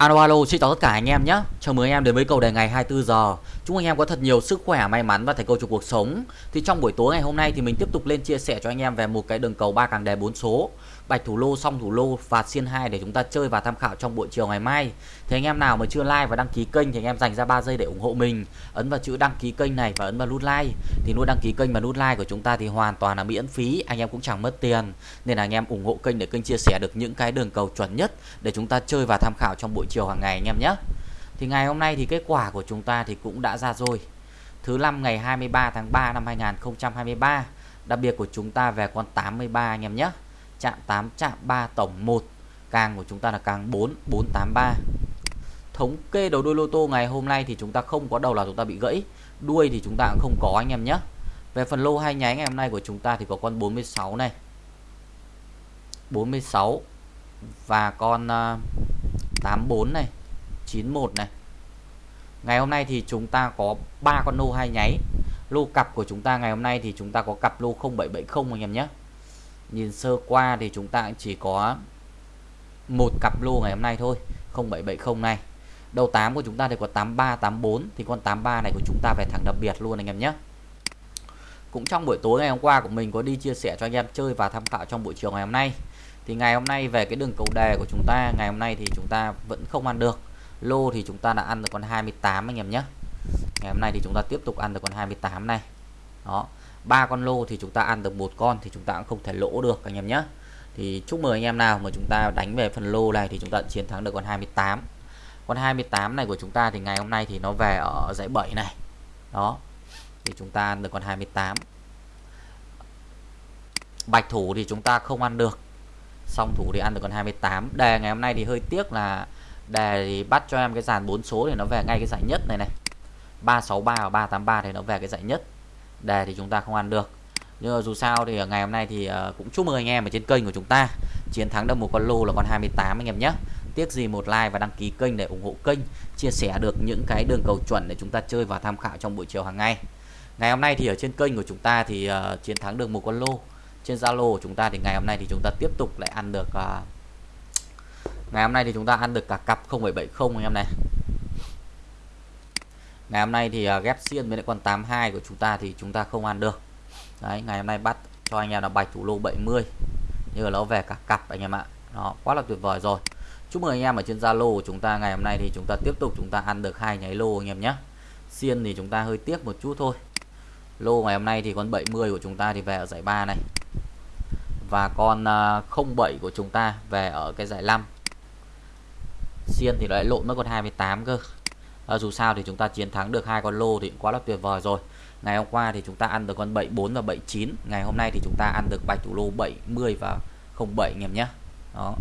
Alo alo, xin chào tất cả anh em nhé. Chào mừng anh em đến với cầu đề ngày 24 giờ. Chúc anh em có thật nhiều sức khỏe, may mắn và thành công trong cuộc sống. Thì trong buổi tối ngày hôm nay thì mình tiếp tục lên chia sẻ cho anh em về một cái đường cầu ba càng đề 4 số, bạch thủ lô, xong thủ lô và xiên 2 để chúng ta chơi và tham khảo trong buổi chiều ngày mai. Thì anh em nào mà chưa like và đăng ký kênh thì anh em dành ra 3 giây để ủng hộ mình. Ấn vào chữ đăng ký kênh này và ấn vào nút like. Thì nút đăng ký kênh và nút like của chúng ta thì hoàn toàn là miễn phí, anh em cũng chẳng mất tiền. Nên là anh em ủng hộ kênh để kênh chia sẻ được những cái đường cầu chuẩn nhất để chúng ta chơi và tham khảo trong buổi chiều hàng ngày anh em nhé. Thì ngày hôm nay thì kết quả của chúng ta thì cũng đã ra rồi. Thứ năm ngày 23 tháng 3 năm 2023. Đặc biệt của chúng ta về con 83 anh em nhé. Chạm 8 chạm 3 tổng 1. Càng của chúng ta là càng 4 483. Thống kê đầu đuôi lô tô ngày hôm nay thì chúng ta không có đầu là chúng ta bị gãy. Đuôi thì chúng ta cũng không có, anh em nhé. Về phần lô hai nháy ngày hôm nay của chúng ta thì có con 46 này. 46 và con à, 84 này 91 này Ngày hôm nay thì chúng ta có ba con lô hai nháy Lô cặp của chúng ta ngày hôm nay thì chúng ta có cặp lô 0770 anh em nhé Nhìn sơ qua thì chúng ta chỉ có một cặp lô ngày hôm nay thôi 0770 này. Đầu 8 của chúng ta thì có 83, 84 Thì con 83 này của chúng ta về thẳng đặc biệt luôn anh em nhé. Cũng trong buổi tối ngày hôm qua của mình có đi chia sẻ cho anh em chơi và tham khảo trong buổi chiều ngày hôm nay. Thì ngày hôm nay về cái đường cầu đề của chúng ta ngày hôm nay thì chúng ta vẫn không ăn được. Lô thì chúng ta đã ăn được con 28 anh em nhé. Ngày hôm nay thì chúng ta tiếp tục ăn được con 28 này. Đó ba con lô thì chúng ta ăn được một con thì chúng ta cũng không thể lỗ được, anh em nhé. Thì chúc mừng anh em nào mà chúng ta đánh về phần lô này thì chúng ta chiến thắng được con 28 con 28 này của chúng ta thì ngày hôm nay thì nó về ở dãy 7 này. Đó, thì chúng ta ăn được con 28 bạch thủ thì chúng ta không ăn được, song thủ thì ăn được con 28 đề ngày hôm nay thì hơi tiếc là đề thì bắt cho em cái dàn 4 số thì nó về ngay cái giải nhất này này. 363 và 383 thì nó về cái giải nhất đề thì chúng ta không ăn được. Nhưng mà dù sao thì ngày hôm nay thì ờ, cũng chúc mừng anh em ở trên kênh của chúng ta. Chiến thắng được một con lô là con 28 anh em nhé. Tiếc gì một like và đăng ký kênh để ủng hộ kênh chia sẻ được những cái đường cầu chuẩn để chúng ta chơi và tham khảo trong buổi chiều hàng ngày. Ngày hôm nay thì ở trên kênh của chúng ta thì uh, chiến thắng được một con lô. Trên Zalo của chúng ta thì ngày hôm nay thì chúng ta tiếp tục lại ăn được uh, ngày hôm nay thì chúng ta ăn được cả cặp 0770 anh em này ngày hôm nay thì uh, ghép xiên với lại con 82 của chúng ta thì chúng ta không ăn được. Đấy ngày hôm nay bắt cho anh em là bạch thủ lô 70 như là nó về cả cặp anh em ạ. Nó quá là tuyệt vời rồi. Chúc mừng anh em ở trên Zalo của chúng ta. Ngày hôm nay thì chúng ta tiếp tục chúng ta ăn được hai nháy lô anh em nhé. Xiên thì chúng ta hơi tiếc một chút thôi. Lô ngày hôm nay thì con 70 của chúng ta thì về ở giải 3 này. Và con à, 07 của chúng ta về ở cái giải 5 xiên thì lại lộn mất con 28 cơ à, dù sao thì chúng ta chiến thắng được hai con lô thì cũng quá là tuyệt vời rồi. Ngày hôm qua thì chúng ta ăn được con 74 và 79 ngày hôm nay thì chúng ta ăn được bạch thủ lô 70 và 07 anh em nhé. Đó.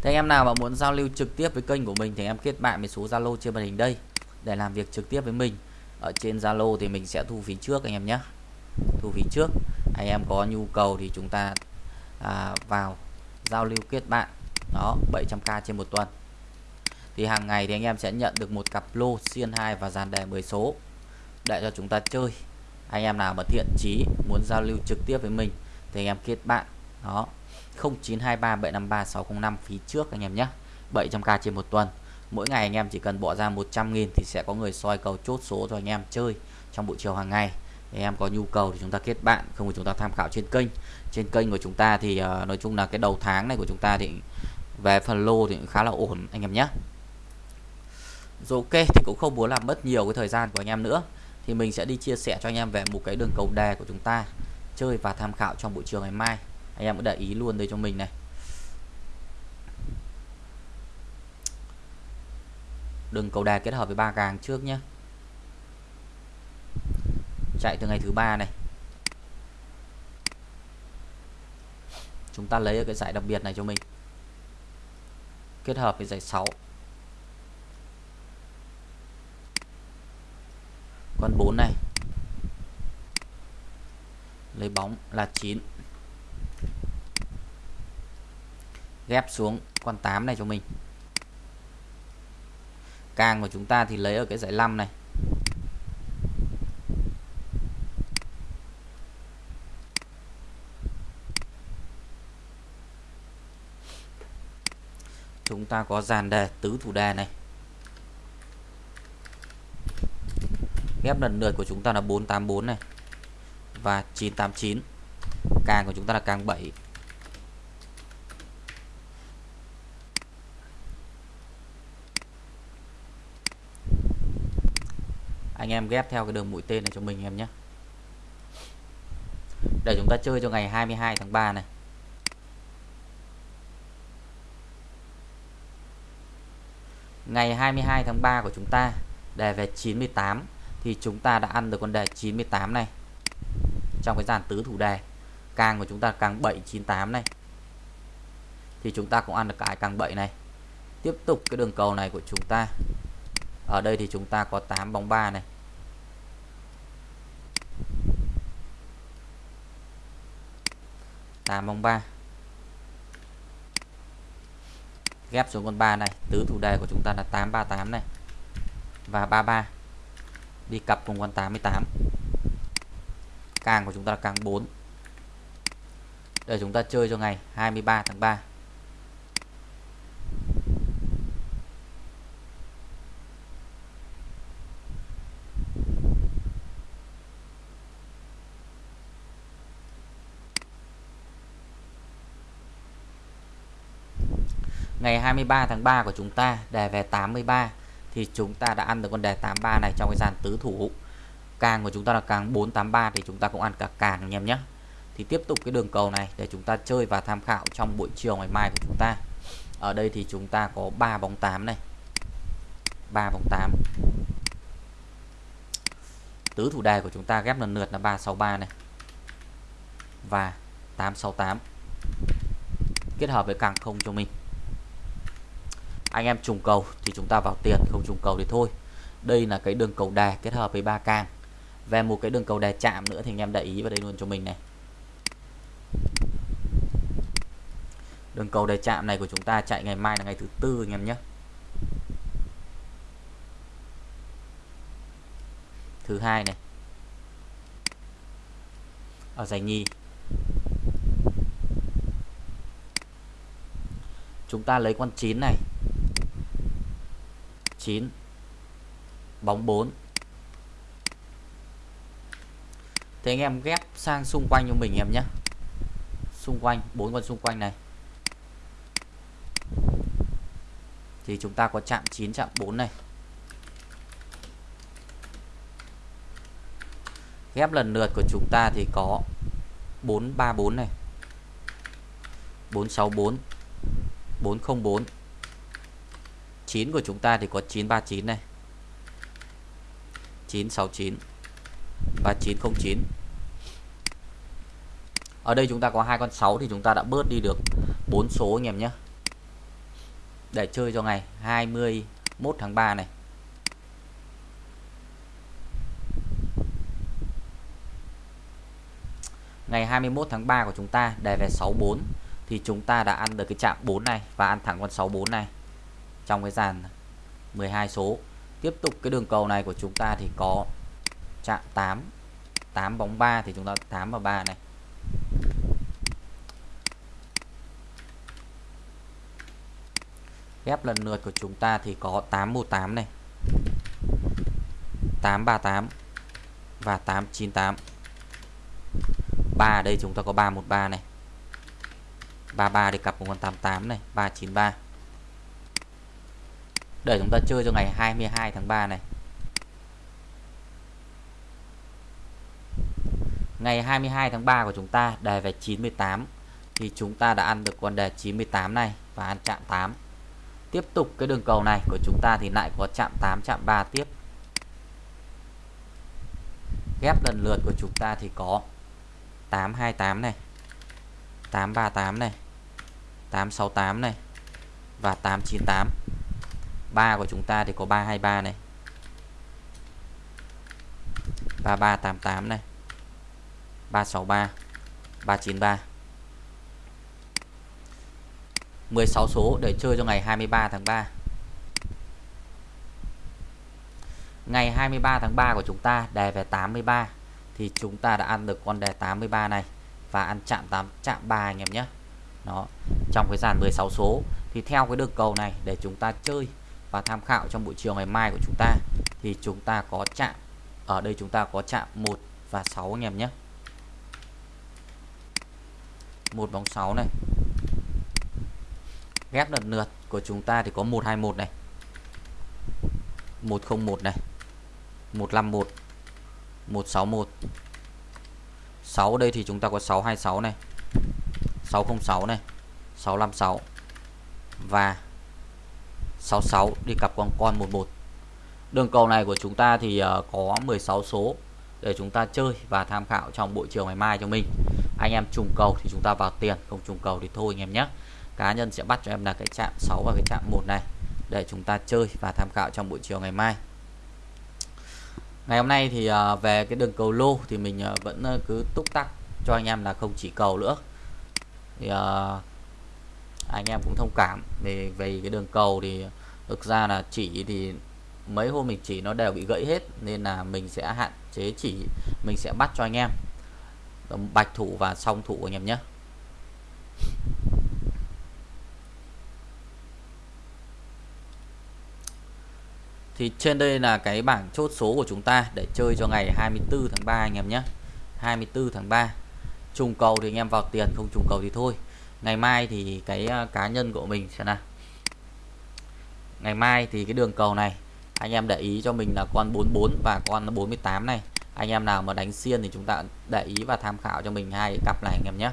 Thế anh em nào mà muốn giao lưu trực tiếp với kênh của mình thì em kết bạn với số Zalo trên màn hình đây. Để làm việc trực tiếp với mình. Ở trên Zalo thì mình sẽ thu phí trước anh em nhé. Thu phí trước. Anh em có nhu cầu thì chúng ta à, vào giao lưu kết bạn. Đó 700k trên một tuần thì hàng ngày thì anh em sẽ nhận được một cặp lô xiên 2 và dàn đề 10 số. Để cho chúng ta chơi. Anh em nào mà thiện chí muốn giao lưu trực tiếp với mình thì anh em kết bạn. Đó. 0923 753 605 phí trước anh em nhé. 700k trên một tuần. Mỗi ngày anh em chỉ cần bỏ ra 100.000 thì sẽ có người soi cầu chốt số cho anh em chơi trong buổi chiều hàng ngày. Anh em có nhu cầu thì chúng ta kết bạn không thì chúng ta tham khảo trên kênh. Trên kênh của chúng ta thì uh, nói chung là cái đầu tháng này của chúng ta thì về phần lô thì khá là ổn anh em nhé rồi ok, thì cũng không muốn làm mất nhiều cái thời gian của anh em nữa. Thì mình sẽ đi chia sẻ cho anh em về một cái đường cầu đề của chúng ta, chơi và tham khảo trong buổi chiều ngày mai. Anh em cũng để ý luôn đây cho mình này. Đường cầu đề kết hợp với ba càng trước nhé chạy từ ngày thứ ba này. Chúng ta lấy cái giải đặc biệt này cho mình. Kết hợp với giải 6 con 4 này. Lấy bóng là 9 ghép xuống con 8 này cho mình. Càng của chúng ta thì lấy ở cái giải 5 này. Chúng chúng ta có dàn đề tứ thủ đề này. Ghép lần lượt của chúng ta là 484 này. Và 989 càng của chúng ta là càng 7 anh em ghép theo cái đường mũi tên này cho mình em nhé. Để chúng ta chơi cho ngày 22 tháng 3 này. Ngày 22 tháng 3 của chúng ta đề về 98 thì chúng ta đã ăn được con đề 98 này. Trong cái dàn tứ thủ đề, càng của chúng ta càng 798 này. Thì chúng ta cũng ăn được cái càng 7 này. Tiếp tục cái đường cầu này của chúng ta. Ở đây thì chúng ta có 8 bóng 3 này. Tám bóng 3 ghép xuống con 3 này. Tứ thủ đề của chúng ta là 838 này. Và 33 đi cặp cùng con 88 càng của chúng ta là càng 4 để chúng ta chơi cho ngày 23 tháng 3 ngày 23 tháng 3 của chúng ta đề về 83 thì chúng ta đã ăn được con đề 83 này trong cái dàn tứ thủ. Càng của chúng ta là càng 483 thì chúng ta cũng ăn cả càng anh em nhé. Thì tiếp tục cái đường cầu này để chúng ta chơi và tham khảo trong buổi chiều ngày mai của chúng ta. Ở đây thì chúng ta có 3 bóng 8 này. 3 bóng 8 tứ thủ đề của chúng ta ghép lần lượt là 363 này. Và 868 kết hợp với càng không cho mình anh em trùng cầu thì chúng ta vào tiền, không trùng cầu thì thôi. Đây là cái đường cầu đè kết hợp với ba càng về một cái đường cầu đè chạm nữa thì anh em để ý vào đây luôn cho mình này. Đường cầu đè chạm này của chúng ta chạy ngày mai là ngày thứ tư anh em nhé. Thứ hai này. Ở giải nhì. Chúng ta lấy con 9 này. 9 bóng 4 Thế anh em ghép sang xung quanh cho mình em nhé. Xung quanh, bốn con xung quanh này. Thì chúng ta có chạm 9 chạm 4 này. Ghép lần lượt của chúng ta thì có 434 này. 464 404 9 của chúng ta thì có 939 này. 969 3909 ở đây chúng ta có hai con 6 thì chúng ta đã bớt đi được 4 số anh em nhé. Để chơi cho ngày 21 tháng 3 này. Ngày 21 tháng 3 của chúng ta đề về 64 thì chúng ta đã ăn được cái chạm 4 này và ăn thẳng con 64 này trong cái dàn 12 số. Tiếp tục cái đường cầu này của chúng ta thì có chạm 8 8 bóng 3 thì chúng ta 8 và 3 này. Ghép lần lượt của chúng ta thì có 818 này 838 và 898 3 ở đây chúng ta có 313 này. 33 thì cặp cùng con 88 này 393 để chúng ta chơi cho ngày 22 tháng 3 này. Ngày 22 tháng 3 của chúng ta, đề về 98 thì chúng ta đã ăn được con đề 98 này và ăn chạm 8 tiếp tục cái đường cầu này của chúng ta thì lại có chạm 8 chạm 3 tiếp. Ghép lần lượt của chúng ta thì có 828 này 838 này 868 này và 898 3 của chúng ta thì có 323 này. 3388 này. 363 393 16 số để chơi cho ngày 23 tháng 3 Ngày 23 tháng 3 của chúng ta đề về 83 Thì chúng ta đã ăn được con đề 83 này Và ăn chạm 8 chạm 3 anh em nhé. Đó, Trong cái dàn 16 số. Thì theo cái đường cầu này, để chúng ta chơi và tham khảo trong buổi chiều ngày mai của chúng ta, thì chúng ta có chạm ở đây chúng ta có chạm 1 và 6 anh em nhé. Một bóng 6 này. Ghép lần lượt của chúng ta thì có 121 này. 101 này. 151 161 6 đây thì chúng ta có 626 này. 606 này. 656 và 66 đi cặp con con 11 đường cầu này của chúng ta thì ờ, có 16 số để chúng ta chơi và tham khảo trong buổi chiều ngày mai cho mình. Anh em trùng cầu thì chúng ta vào tiền, không trùng cầu thì thôi anh em nhé. Cá nhân sẽ bắt cho em là cái chạm 6 và cái chạm 1 này để chúng ta chơi và tham khảo trong buổi chiều ngày mai. Ngày hôm nay thì ờ, về cái đường cầu lô thì mình ờ, vẫn cứ túc tắc cho anh em là không chỉ cầu nữa. Thì anh em cũng thông cảm. Về về cái đường cầu thì thực ra là chỉ thì mấy hôm mình chỉ nó đều bị gãy hết, nên là mình sẽ hạn chế chỉ mình sẽ bắt cho anh em. Bạch thủ và song thủ anh em nhé. Thì trên đây là cái bảng chốt số của chúng ta để chơi cho ngày 24 tháng 3 anh em nhé. 24 tháng 3 trùng cầu thì anh em vào tiền, không trùng cầu thì thôi ngày mai thì cái à, cá nhân của mình sẽ là ngày mai thì cái đường cầu này, anh em để ý cho mình là con 44 và con 48 này. Anh em nào mà đánh xiên thì chúng ta để ý và tham khảo cho mình hai cặp này, anh em nhé.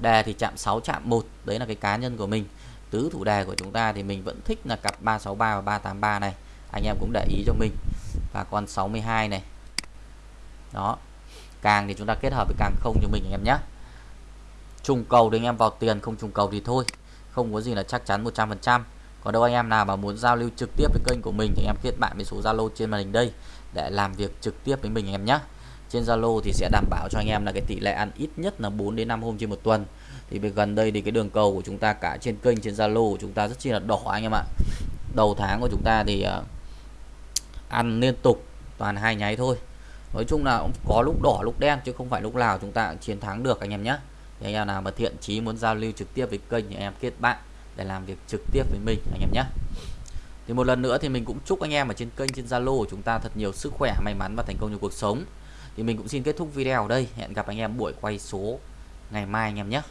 Đề thì chạm 6 chạm 1 đấy là cái cá nhân của mình. Tứ thủ đề của chúng ta thì mình vẫn thích là cặp 363 và 383 này. Anh em cũng để ý cho mình. Và con 62 này. Đó. Càng thì chúng ta kết hợp với càng không cho mình, anh em nhé trùng cầu thì anh em vào tiền, không trùng cầu thì thôi. Không có gì là chắc chắn 100% còn đâu anh em nào mà muốn giao lưu trực tiếp với kênh của mình thì em kết bạn với số Zalo trên màn hình đây để làm việc trực tiếp với mình anh em nhé. Trên Zalo thì sẽ đảm bảo cho anh em là cái tỷ lệ ăn ít nhất là 4 đến 5 hôm trên một tuần. Thì gần đây thì cái đường cầu của chúng ta cả trên kênh, trên Zalo của chúng ta rất chi là đỏ anh em ạ. Đầu tháng của chúng ta thì ờ, ăn liên tục toàn hai nháy thôi. Nói chung là có lúc đỏ, lúc đen chứ không phải lúc nào chúng ta chiến thắng được anh em nhé thì anh em nào mà thiện chí muốn giao lưu trực tiếp với kênh thì em kết bạn để làm việc trực tiếp với mình, anh em nhé. Thì một lần nữa thì mình cũng chúc anh em ở trên kênh, trên Zalo của chúng ta thật nhiều sức khỏe, may mắn và thành công trong cuộc sống. Thì mình cũng xin kết thúc video ở đây. Hẹn gặp anh em buổi quay số ngày mai anh em nhé.